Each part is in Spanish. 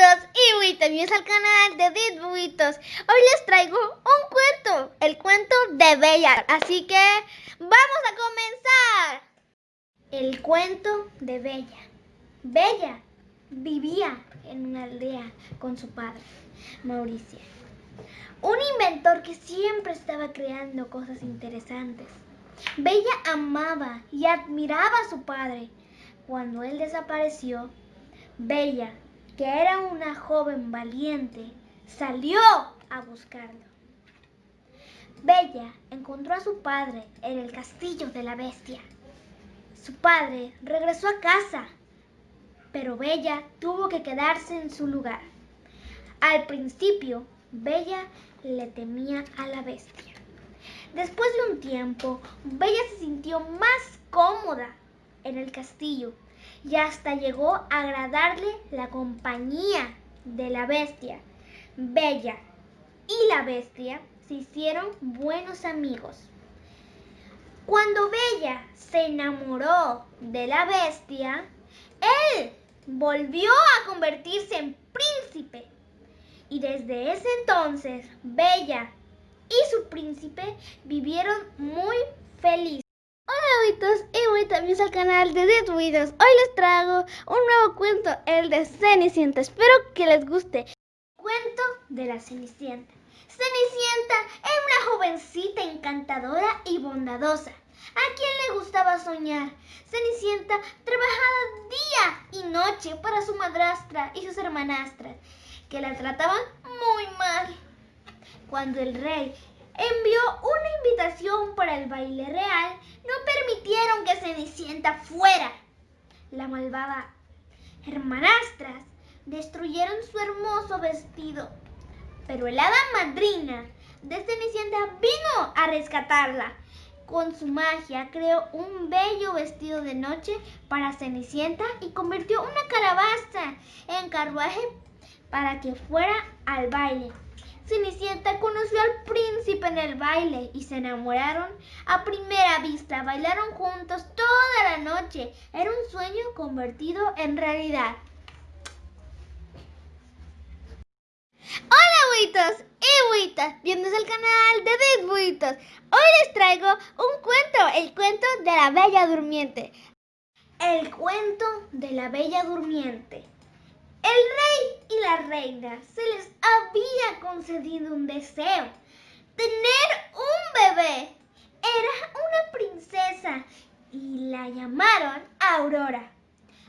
y bienvenidos al canal de Dit Buitos. Hoy les traigo un cuento, el cuento de Bella. Así que vamos a comenzar. El cuento de Bella. Bella vivía en una aldea con su padre, Mauricio. Un inventor que siempre estaba creando cosas interesantes. Bella amaba y admiraba a su padre. Cuando él desapareció, Bella que era una joven valiente, salió a buscarlo. Bella encontró a su padre en el castillo de la bestia. Su padre regresó a casa, pero Bella tuvo que quedarse en su lugar. Al principio, Bella le temía a la bestia. Después de un tiempo, Bella se sintió más cómoda en el castillo y hasta llegó a agradarle la compañía de la bestia. Bella y la bestia se hicieron buenos amigos. Cuando Bella se enamoró de la bestia, él volvió a convertirse en príncipe. Y desde ese entonces, Bella y su príncipe vivieron muy felices. Buitos y buitas, al canal de Dead Hoy les traigo un nuevo cuento, el de Cenicienta. Espero que les guste. Cuento de la Cenicienta. Cenicienta es una jovencita encantadora y bondadosa. ¿A quién le gustaba soñar? Cenicienta trabajaba día y noche para su madrastra y sus hermanastras, que la trataban muy mal. Cuando el rey envió una invitación para el baile real, no permitieron que Cenicienta fuera. La malvada hermanastras destruyeron su hermoso vestido, pero el hada madrina de Cenicienta vino a rescatarla. Con su magia creó un bello vestido de noche para Cenicienta y convirtió una calabaza en carruaje para que fuera al baile. Cenicienta conoció al príncipe en el baile y se enamoraron a primera vista. Bailaron juntos toda la noche. Era un sueño convertido en realidad. Hola buitas, bienvenidos al canal de Dead Buitos. Hoy les traigo un cuento, el cuento de la Bella Durmiente. El cuento de la Bella Durmiente. El rey y la reina se les había concedido un deseo, tener un bebé. Era una princesa y la llamaron Aurora.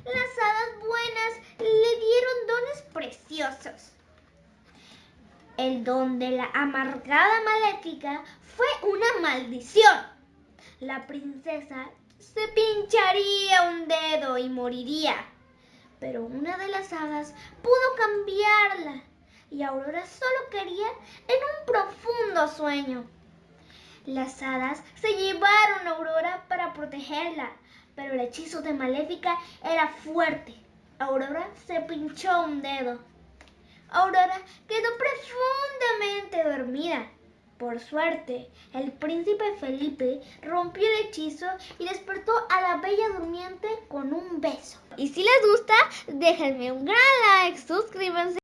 Las hadas buenas le dieron dones preciosos. El don de la amargada maléfica fue una maldición. La princesa se pincharía un dedo y moriría pero una de las hadas pudo cambiarla y Aurora solo quería en un profundo sueño. Las hadas se llevaron a Aurora para protegerla, pero el hechizo de Maléfica era fuerte. Aurora se pinchó un dedo. Aurora quedó profundamente dormida. Por suerte, el príncipe Felipe rompió el hechizo y despertó a la bella durmiente con un beso. Y si les gusta, déjenme un gran like, suscríbanse.